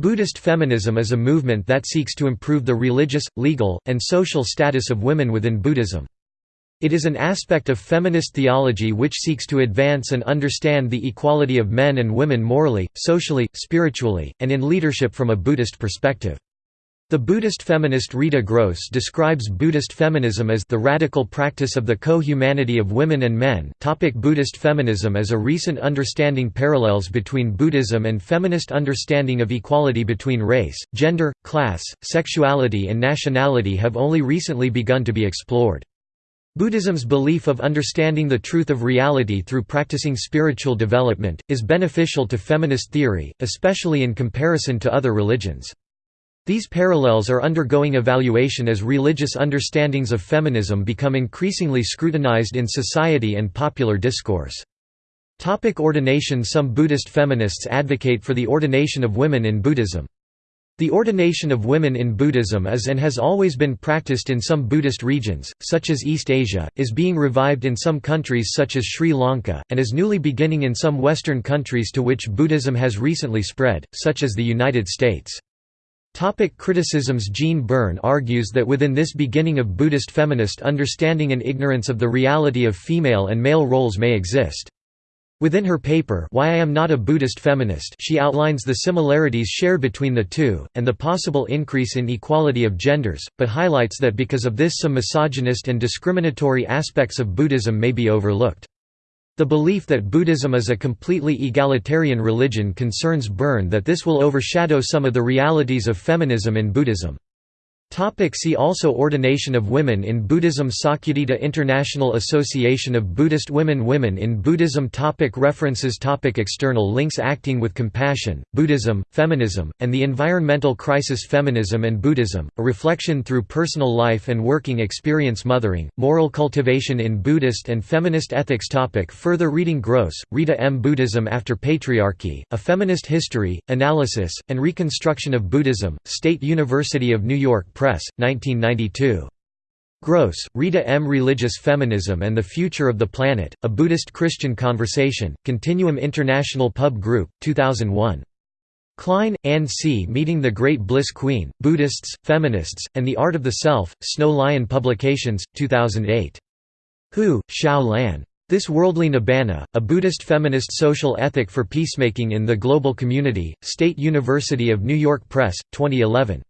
Buddhist feminism is a movement that seeks to improve the religious, legal, and social status of women within Buddhism. It is an aspect of feminist theology which seeks to advance and understand the equality of men and women morally, socially, spiritually, and in leadership from a Buddhist perspective. The Buddhist feminist Rita Gross describes Buddhist feminism as the radical practice of the co-humanity of women and men. Topic Buddhist feminism As a recent understanding parallels between Buddhism and feminist understanding of equality between race, gender, class, sexuality and nationality have only recently begun to be explored. Buddhism's belief of understanding the truth of reality through practicing spiritual development, is beneficial to feminist theory, especially in comparison to other religions. These parallels are undergoing evaluation as religious understandings of feminism become increasingly scrutinized in society and popular discourse. Topic ordination Some Buddhist feminists advocate for the ordination of women in Buddhism. The ordination of women in Buddhism is and has always been practiced in some Buddhist regions, such as East Asia, is being revived in some countries such as Sri Lanka, and is newly beginning in some Western countries to which Buddhism has recently spread, such as the United States. Topic criticisms Jean Byrne argues that within this beginning of Buddhist feminist understanding and ignorance of the reality of female and male roles may exist. Within her paper Why I Am Not a Buddhist Feminist she outlines the similarities shared between the two, and the possible increase in equality of genders, but highlights that because of this some misogynist and discriminatory aspects of Buddhism may be overlooked. The belief that Buddhism is a completely egalitarian religion concerns Byrne that this will overshadow some of the realities of feminism in Buddhism. Topic see also Ordination of women in Buddhism Sakyadhita International Association of Buddhist Women Women in Buddhism topic References topic External links Acting with Compassion, Buddhism, Feminism, and the Environmental Crisis Feminism and Buddhism, A Reflection Through Personal Life and Working Experience Mothering, Moral Cultivation in Buddhist and Feminist Ethics topic Further reading Gross, Rita M. Buddhism After Patriarchy, A Feminist History, Analysis, and Reconstruction of Buddhism, State University of New York Press, 1992. Gross, Rita M. Religious Feminism and the Future of the Planet, A Buddhist-Christian Conversation, Continuum International Pub Group, 2001. Klein, Anne C. Meeting the Great Bliss Queen, Buddhists, Feminists, and the Art of the Self, Snow Lion Publications, 2008. Hu, Xiao Lan. This Worldly Nibbana, A Buddhist Feminist Social Ethic for Peacemaking in the Global Community, State University of New York Press, 2011.